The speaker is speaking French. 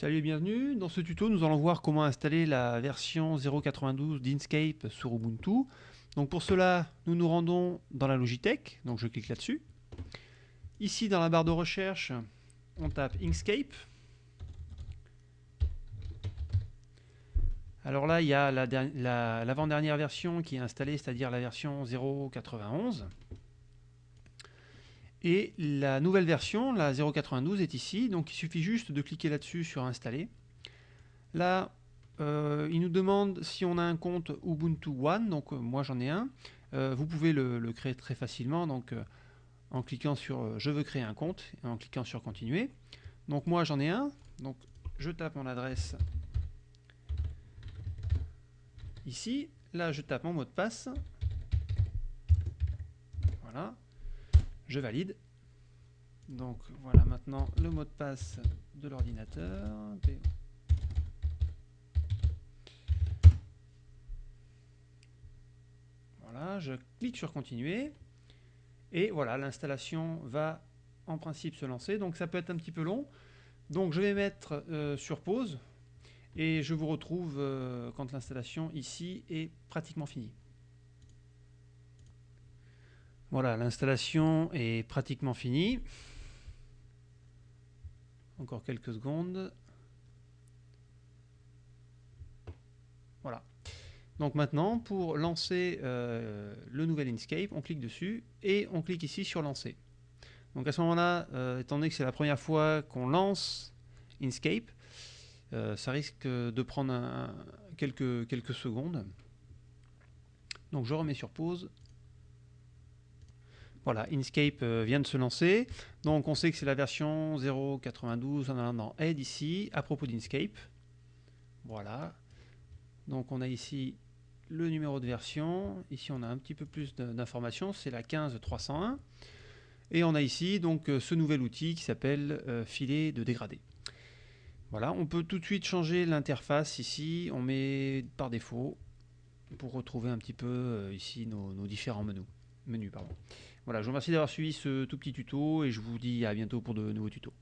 Salut et bienvenue. Dans ce tuto, nous allons voir comment installer la version 0.92 d'Inkscape sur Ubuntu. Donc pour cela, nous nous rendons dans la Logitech. Donc je clique là-dessus. Ici, dans la barre de recherche, on tape Inkscape. Alors là, il y a l'avant-dernière version qui est installée, c'est-à-dire la version 0.91. Et la nouvelle version, la 0.92, est ici. Donc il suffit juste de cliquer là-dessus sur Installer. Là, euh, il nous demande si on a un compte Ubuntu One. Donc euh, moi j'en ai un. Euh, vous pouvez le, créer très facilement. Donc en cliquant sur Je veux créer un compte et en cliquant sur Continuer. Donc moi j'en ai un. Donc je tape mon adresse ici. Là je tape mon mot de passe. Voilà je valide. Donc voilà maintenant le mot de passe de l'ordinateur. Voilà, je clique sur continuer. Et voilà, l'installation va en principe se lancer. Donc ça peut être un petit peu long. Donc je vais mettre euh, sur pause. Et je vous retrouve euh, quand l'installation ici est pratiquement finie. Voilà, l'installation est pratiquement finie. Encore quelques secondes. Voilà. Donc maintenant, pour lancer euh, le nouvel Inkscape, on clique dessus et on clique ici sur lancer. Donc à ce moment-là, euh, étant donné que c'est la première fois qu'on lance Inkscape, euh, ça risque de prendre quelques, quelques secondes. Donc je remets sur pause voilà, Inkscape euh, vient de se lancer. Donc on sait que c'est la version 0.92 en allant dans Aide ici, à propos d'Inkscape. Voilà. Donc on a ici le numéro de version. Ici on a un petit peu plus d'informations, c'est la 15301. Et on a ici donc euh, ce nouvel outil qui s'appelle euh, filet de dégradé. Voilà, on peut tout de suite changer l'interface ici. On met par défaut pour retrouver un petit peu ici nos, différents menus. menus pardon. Voilà, je vous remercie d'avoir suivi ce tout petit tuto et je vous dis à bientôt pour de nouveaux tutos.